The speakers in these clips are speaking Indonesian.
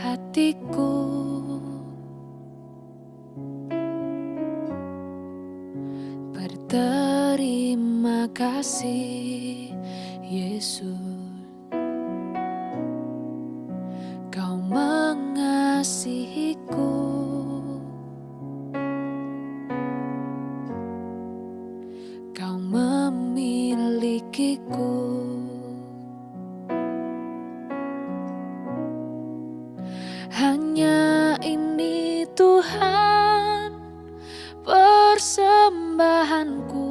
hatiku. Berterima kasih Yesus. Kau mengasihiku. Kau memilikiku Hanya ini Tuhan persembahanku.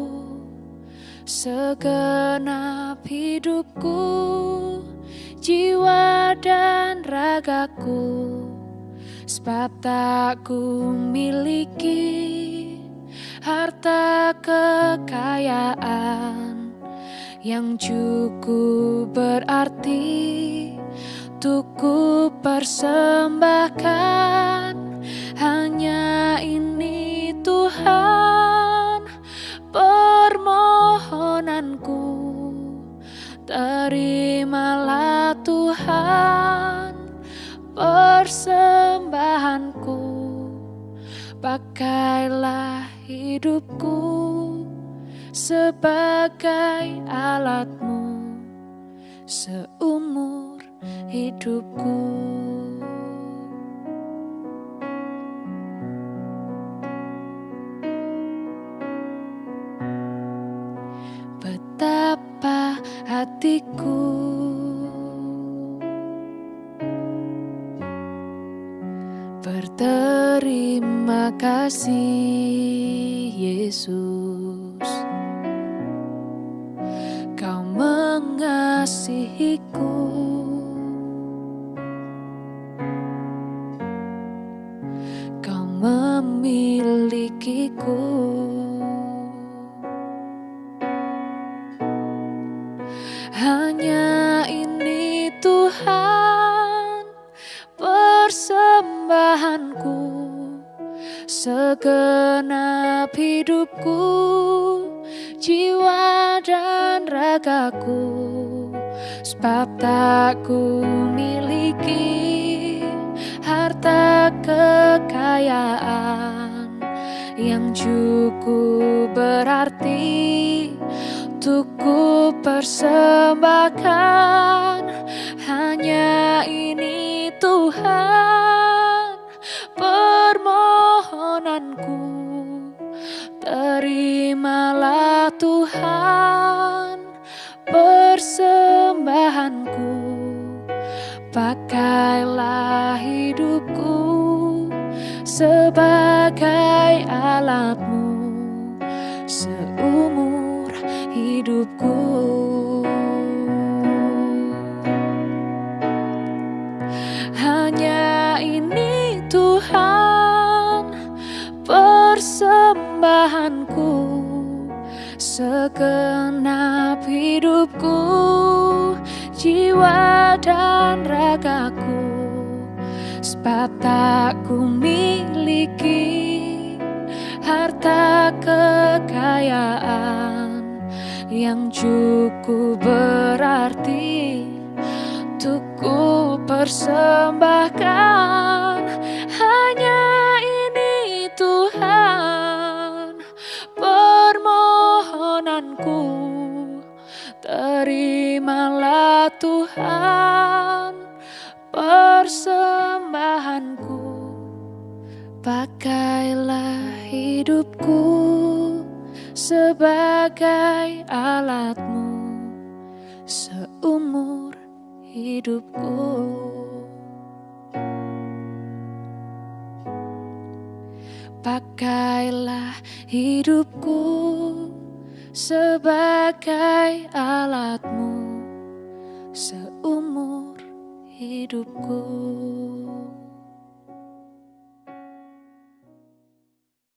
Segenap hidupku Jiwa dan ragaku. Sebab tak ku miliki Harta kekayaan Yang cukup berarti Untuk ku persembahkan. Hanya ini Tuhan Permohonanku. Terimalah Tuhan Persembahanku. Pakailah hidupku Sebagai alatmu Seumur hidupku. Betapa hatiku Berterima kasih Yesus. Kau mengasihiku Hanya ini Tuhan persembahanku Segenap hidupku Jiwa dan ragaku Sebab tak ku miliki Harta kekayaan Yang cukup berarti Untuk ku persembahkan. Hanya ini Tuhan Permohonanku. Terimalah Tuhan Persembahanku. Pakailah Sebagai alatmu Seumur hidupku. Hanya ini Tuhan Persembahanku Segenap hidupku Jiwa dan ragaku Sebab tak ku miliki Harta kekayaan Yang cukup berarti Untuk ku persembahkan. Hanya ini Tuhan Permohonanku. Terimalah Tuhan Persembahanku Pakailah hidupku Sebagai alatmu Seumur hidupku. Pakailah hidupku sebagai alatmu seumur hidupku.